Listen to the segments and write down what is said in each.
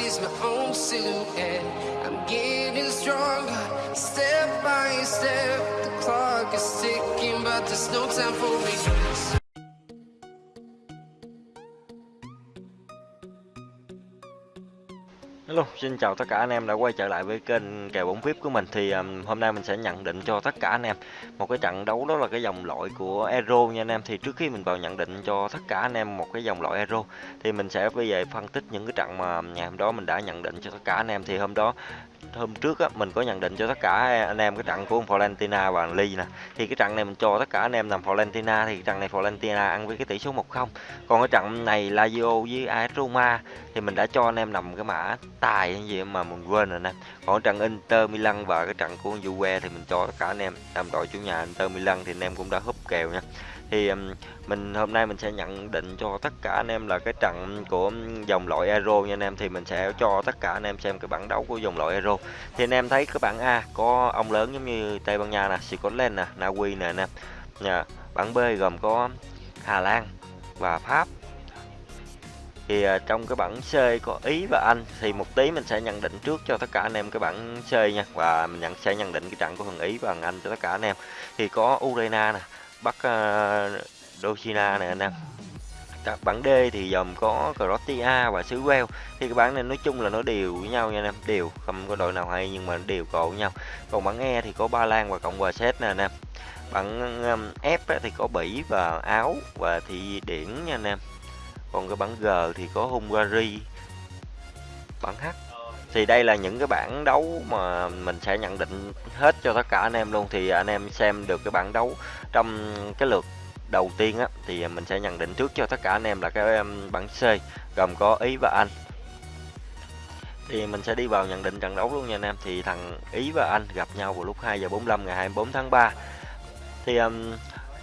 sees my own silhouette. I'm getting stronger, step by step. The clock is ticking, but there's no time for regrets. Luôn. Xin chào tất cả anh em đã quay trở lại với kênh kèo bóng VIP của mình. Thì um, hôm nay mình sẽ nhận định cho tất cả anh em một cái trận đấu đó là cái dòng loại của Euro nha anh em. Thì trước khi mình vào nhận định cho tất cả anh em một cái dòng loại Euro thì mình sẽ bây giờ phân tích những cái trận mà um, ngày hôm đó mình đã nhận định cho tất cả anh em. Thì hôm đó hôm trước á, mình có nhận định cho tất cả anh em cái trận của Valentina và Ly nè. Thì cái trận này mình cho tất cả anh em làm Valentina thì trận này Valentina ăn với cái tỷ số 1-0 còn cái trận này Lazio với AS Roma thì mình đã cho anh em nằm cái mã tài hay gì mà mình quên rồi nè. Còn trận Inter Milan và cái trận của Juve thì mình cho tất cả anh em làm đội chủ nhà Inter Milan thì anh em cũng đã húp kèo nha thì mình hôm nay mình sẽ nhận định cho tất cả anh em là cái trận của dòng loại Euro nha anh em. Thì mình sẽ cho tất cả anh em xem cái bảng đấu của dòng loại Euro. Thì anh em thấy cái bảng A có ông lớn giống như Tây Ban Nha nè, Scotland nè, Na Uy nè anh em. Nha bảng B gồm có Hà Lan và Pháp. Thì à, trong cái bảng C có Ý và Anh thì một tí mình sẽ nhận định trước cho tất cả anh em cái bảng C nha. Và mình nhận sẽ nhận định cái trận của thằng Ý và thằng Anh cho tất cả anh em. Thì có Ukraine nè bắt ờ, uh, Dochina này anh em bảng D thì gồm có Croatia và xứ Wales. Thì cái bảng này nói chung là nó đều với nhau nha anh em. Đều không có đội nào hay nhưng mà đều cộ với nhau. Còn bảng E thì có Ba Lan và Cộng hòa Séc nè anh em bảng um, F thì có Bỉ và Áo và Thụy Điển nha anh em. Còn cái bảng G thì có Hungary. Bảng H thì đây là những cái bảng đấu mà mình sẽ nhận định hết cho tất cả anh em luôn. Thì anh em xem được cái bảng đấu trong cái lượt đầu tiên á thì mình sẽ nhận định trước cho tất cả anh em là cái bảng C gồm có Ý và Anh. Thì mình sẽ đi vào nhận định trận đấu luôn nha anh em. Thì thằng Ý và Anh gặp nhau vào lúc 2 giờ 45 ngày 24 tháng 3 thì um,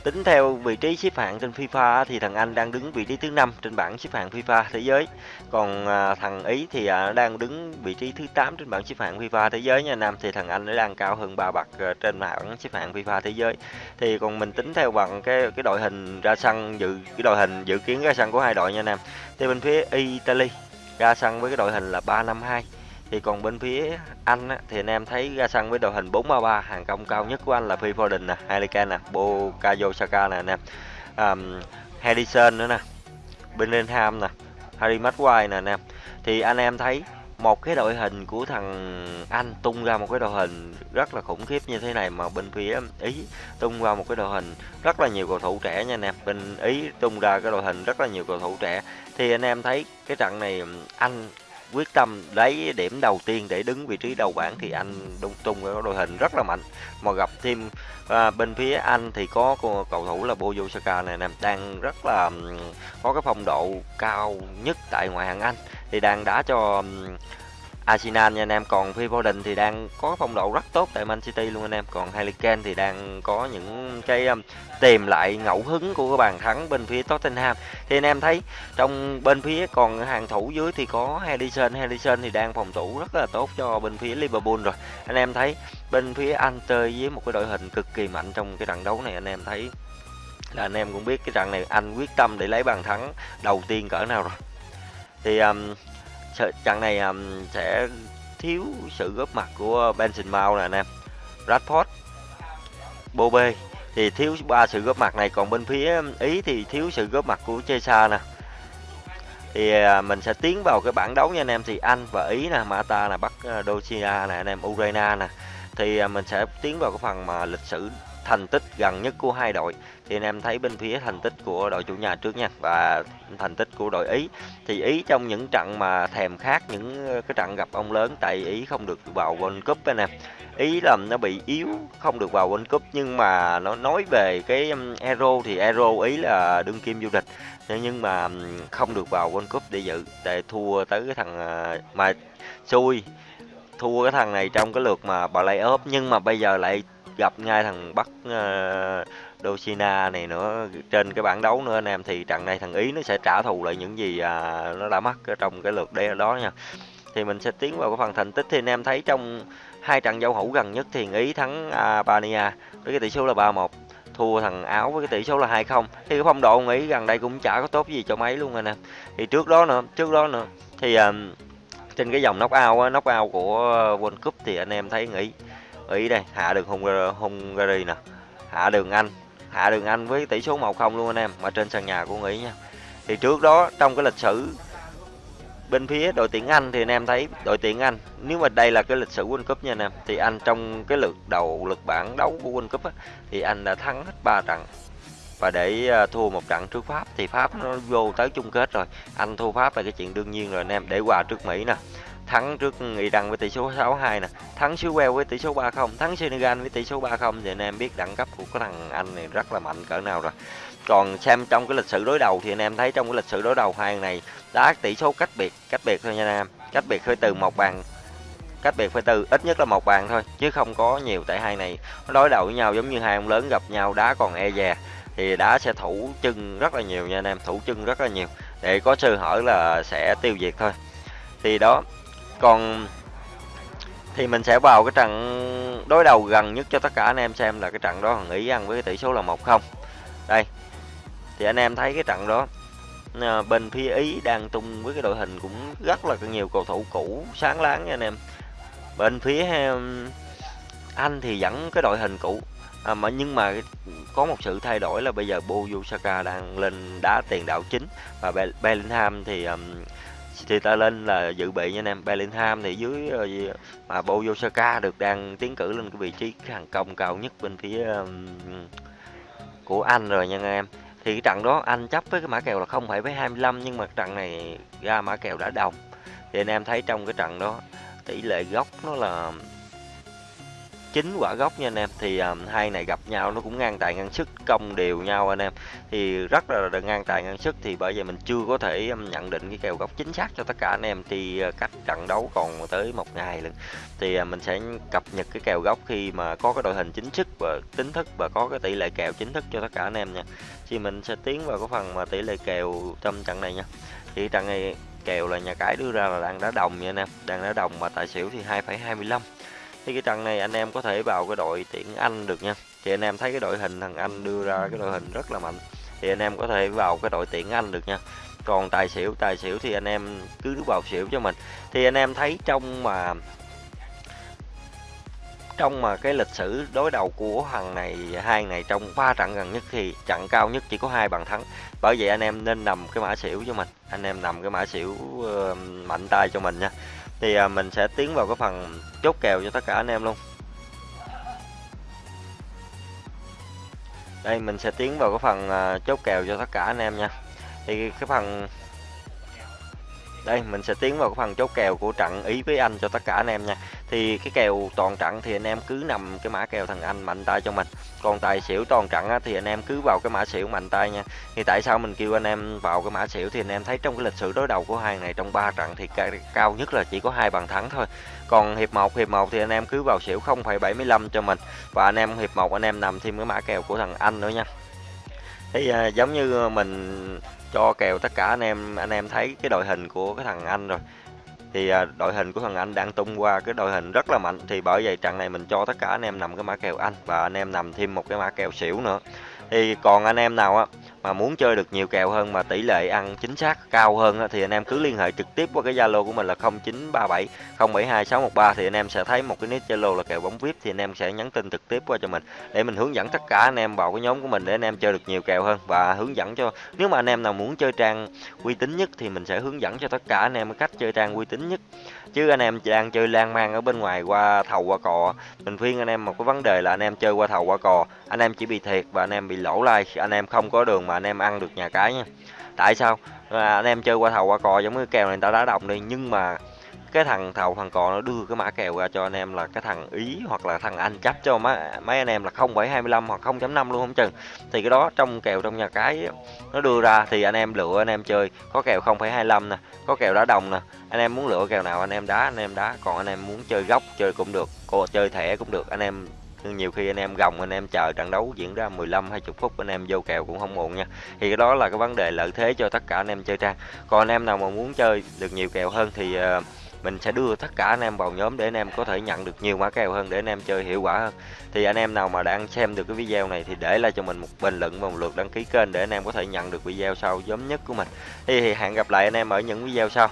Tính theo vị trí xếp hạng trên FIFA thì thằng Anh đang đứng vị trí thứ 5 trên bảng xếp hạng FIFA thế giới. Còn à, thằng Ý thì à, đang đứng vị trí thứ 8 trên bảng xếp hạng FIFA thế giới nha Nam thì thằng Anh nó đang cao hơn 3 bậc à, trên bảng xếp hạng FIFA thế giới. Thì còn mình tính theo bằng cái cái đội hình ra sân, dự, cái đội hình dự kiến ra sân của hai đội nha Nam. Thì bên phía Italy, ra sân với cái đội hình là 352 thì còn bên phía Anh á, thì anh em thấy ra sân với đội hình 433 hàng công cao nhất của anh là Phil Foden nè, Harry nè, Bukayo Saka nè anh em. Um, Harrison nữa nè. Bellingham nè, Harry Maguire nè anh em. Thì anh em thấy một cái đội hình của thằng Anh tung ra một cái đội hình rất là khủng khiếp như thế này mà bên phía Ý tung ra một cái đội hình rất là nhiều cầu thủ trẻ nha anh em. Bên Ý tung ra cái đội hình rất là nhiều cầu thủ trẻ. Thì anh em thấy cái trận này Anh quyết tâm lấy điểm đầu tiên để đứng vị trí đầu bảng thì anh Đông Tung có đội hình rất là mạnh. Mà gặp thêm à, bên phía anh thì có cầu thủ là Bojo Saka này nè đang rất là có cái phong độ cao nhất tại ngoại hạng Anh. Thì đang đá cho Arsenal nha anh em. Còn Phil Foden thì đang có phong độ rất tốt tại Man City luôn anh em. Còn Harry Kane thì đang có những cái um, tìm lại ngẫu hứng của cái bàn thắng bên phía Tottenham. Thì anh em thấy trong bên phía còn hàng thủ dưới thì có Henderson. Henderson thì đang phòng thủ rất là tốt cho bên phía Liverpool rồi. Anh em thấy bên phía Anh chơi với một cái đội hình cực kỳ mạnh trong cái trận đấu này anh em thấy là anh em cũng biết cái trận này anh quyết tâm để lấy bàn thắng đầu tiên cỡ nào rồi. Thì um, trận này um, sẽ thiếu sự góp mặt của Benson Mount nè anh em. Radford Bobe thì thiếu ba sự góp mặt này còn bên phía Ý thì thiếu sự góp mặt của Chesa nè. Thì à, mình sẽ tiến vào cái bảng đấu nha anh em. Thì Anh và Ý nè Mata nè Bắc à, ờ, Docia nè anh em Ukraine nè. Thì à, mình sẽ tiến vào cái phần mà lịch sử thành tích gần nhất của hai đội. Thì anh em thấy bên phía thành tích của đội chủ nhà trước nha, và thành tích của đội Ý. Thì Ý trong những trận mà thèm khát, những ờ, cái trận gặp ông lớn, tại Ý không được vào World Cup anh em. Ý làm nó bị yếu, không được vào World Cup, nhưng mà nó nói về cái Euro thì Euro Ý là đương kim du lịch. Nhưng mà không được vào World Cup để dự, để thua tới cái thằng ờ, mà xui thua cái thằng này trong cái lượt mà playoff nhưng mà bây giờ lại gặp ngay thằng Bắc ờ, uh, Dosina này nữa trên cái bảng đấu nữa anh em. Thì trận này thằng Ý nó sẽ trả thù lại những gì à, nó đã mắc ở trong cái lượt đe đó nha. Thì mình sẽ tiến vào cái phần thành tích. Thì anh em thấy trong hai trận giao hữu gần nhất thì Ý thắng Albania với cái tỷ số là 3-1 thua thằng Áo với cái tỷ số là 2-0 thì cái phong độ Ý gần đây cũng chả có tốt gì cho mấy luôn anh em. Thì trước đó nữa trước đó nữa thì uh, trên cái dòng knock out á knock out của ờ, World Cup thì anh em thấy nghĩ ý đây hạ được Hungary, ờ, Hungary nè hạ đường Anh hạ đường Anh với tỷ số 1-0 luôn anh em mà trên sân nhà của Mỹ nha. Thì trước đó trong cái lịch sử bên phía đội tuyển Anh thì anh em thấy đội tuyển Anh nếu mà đây là cái lịch sử World Cup nha anh em thì anh trong cái lượt đầu lượt bảng đấu của World Cup á, thì anh đã thắng hết 3 trận và để ờ, thua một trận trước Pháp thì Pháp nó vô tới chung kết rồi. Anh thua Pháp là cái chuyện đương nhiên rồi anh em. Để quà trước Mỹ nè, thắng trước Iran với tỷ số 6-2 nè, thắng xứ Wales với tỷ số 3-0 thắng Senegal với tỷ số 3-0 thì anh em biết đẳng cấp của cái thằng Anh này rất là mạnh cỡ nào rồi. Còn xem trong cái lịch sử đối đầu thì anh em thấy trong cái lịch sử đối đầu hai này, đá tỷ số cách biệt cách biệt thôi nha anh em. Cách biệt hơi từ một bàn, cách biệt phải từ, ít nhất là một bàn thôi, chứ không có nhiều tại hai này nó đối đầu với nhau giống như hai ông lớn gặp nhau đá còn e dè thì đá sẽ thủ chân rất là nhiều nha anh em, thủ chân rất là nhiều. Để có sơ hở là sẽ tiêu diệt thôi. Thì đó, còn thì mình sẽ vào cái trận đối đầu gần nhất cho tất cả anh em xem là cái trận đó thằng Ý ăn với tỷ số là 1-0 đây, thì anh em thấy cái trận đó ờ, bên phía Ý đang tung với cái đội hình cũng rất là nhiều cầu thủ cũ sáng láng nha anh em. Bên phía Anh thì vẫn cái đội hình cũ à, mà nhưng mà có một sự thay đổi là bây giờ Bukayo Saka đang lên đá tiền đạo chính. Và Bellingham thì um, thì ta lên là dự bị nha anh em. Bellingham thì dưới uh, mà Bukayo Saka được đang tiến cử lên cái vị trí hàng công cao nhất bên phía um, của Anh rồi nha anh em. Thì cái trận đó anh chấp với cái mã kèo là không phải với 25 nhưng mà trận này ra mã kèo đã đồng. Thì anh em thấy trong cái trận đó tỷ lệ góc nó là chín quả gốc nha anh em. Thì um, hai này gặp nhau nó cũng ngang tài ngang sức công đều nhau anh em. Thì rất là, là ngang tài ngang sức thì bởi vậy mình chưa có thể um, nhận định cái kèo góc chính xác cho tất cả anh em. Thì uh, cách trận đấu còn tới một ngày lần thì uh, mình sẽ cập nhật cái kèo góc khi mà có cái đội hình chính thức và tính thức và có cái tỷ lệ kèo chính thức cho tất cả anh em nha. Thì mình sẽ tiến vào cái phần mà tỷ lệ kèo trong trận này nha. Thì trận này kèo là nhà cái đưa ra là đang đá đồng nha anh em. Đang đá đồng mà tài xỉu thì 2,25 thì cái trận này anh em có thể vào cái đội tuyển Anh được nha. Thì anh em thấy cái đội hình thằng Anh đưa ra cái đội hình rất là mạnh. Thì anh em có thể vào cái đội tuyển Anh được nha. Còn tài xỉu tài xỉu thì anh em cứ vào xỉu cho mình. Thì anh em thấy trong mà trong mà cái lịch sử đối đầu của thằng này hai này trong ba trận gần nhất thì trận cao nhất chỉ có hai bàn thắng. Bởi vậy anh em nên nằm cái mã xỉu cho mình. Anh em nằm cái mã xỉu uh, mạnh tay cho mình nha thì à, mình sẽ tiến vào cái phần chốt kèo cho tất cả anh em luôn. Đây mình sẽ tiến vào cái phần à, chốt kèo cho tất cả anh em nha. Thì cái phần đây mình sẽ tiến vào cái phần chốt kèo của trận ý với anh cho tất cả anh em nha. Thì cái kèo toàn trận thì anh em cứ nằm cái mã kèo thằng anh mạnh tay cho mình. Còn tài xỉu toàn trận á, thì anh em cứ vào cái mã xỉu mạnh tay nha. Thì tại sao mình kêu anh em vào cái mã xỉu thì anh em thấy trong cái lịch sử đối đầu của hai này trong ba trận thì cao nhất là chỉ có hai bàn thắng thôi. Còn hiệp 1 hiệp 1 thì anh em cứ vào xỉu 0,75 cho mình. Và anh em hiệp 1 anh em nằm thêm cái mã kèo của thằng anh nữa nha. Thì à, giống như mình cho kèo tất cả anh em. Anh em thấy cái đội hình của cái thằng anh rồi. Thì à, đội hình của thằng anh đang tung qua cái đội hình rất là mạnh. Thì bởi vậy trận này mình cho tất cả anh em nằm cái mã kèo anh và anh em nằm thêm một cái mã kèo xỉu nữa thì còn anh em nào á mà muốn chơi được nhiều kèo hơn mà tỷ lệ ăn chính xác cao hơn thì anh em cứ liên hệ trực tiếp qua cái Zalo của mình là 0937 072613 thì anh em sẽ thấy một cái nick Zalo là kèo bóng VIP thì anh em sẽ nhắn tin trực tiếp qua cho mình để mình hướng dẫn tất cả anh em vào cái nhóm của mình để anh em chơi được nhiều kèo hơn và hướng dẫn cho nếu mà anh em nào muốn chơi trang uy tín nhất thì mình sẽ hướng dẫn cho tất cả anh em cách chơi trang uy tín nhất chứ anh em đang chơi lan man ở bên ngoài qua thầu qua cò mình khuyên anh em một cái vấn đề là anh em chơi qua thầu qua cò anh em chỉ bị thiệt và anh em bị lỗ like anh em không có đường mà anh em ăn được nhà cái nha tại sao à, anh em chơi qua thầu qua cò giống như kèo này người ta đá đồng đi nhưng mà cái thằng thầu thằng cò nó đưa cái mã kèo ra cho anh em là cái thằng ý hoặc là thằng anh chấp cho mấy, mấy anh em là 0,25 hoặc 0.5 luôn không chừng thì cái đó trong kèo trong nhà cái nó đưa ra thì anh em lựa anh em chơi có kèo 0,25 nè có kèo đá đồng nè anh em muốn lựa kèo nào anh em đá anh em đá còn anh em muốn chơi góc chơi cũng được cô chơi thẻ cũng được anh em nhưng nhiều khi anh em gồng anh em chờ trận đấu diễn ra 15 20 phút anh em vô kèo cũng không muộn nha thì cái đó là cái vấn đề lợi thế cho tất cả anh em chơi trang còn anh em nào mà muốn chơi được nhiều kèo hơn thì uh, mình sẽ đưa tất cả anh em vào nhóm để anh em có thể nhận được nhiều mã kèo hơn để anh em chơi hiệu quả hơn thì anh em nào mà đang xem được cái video này thì để lại cho mình một bình luận và một lượt đăng ký kênh để anh em có thể nhận được video sau giống nhất của mình thì hẹn gặp lại anh em ở những video sau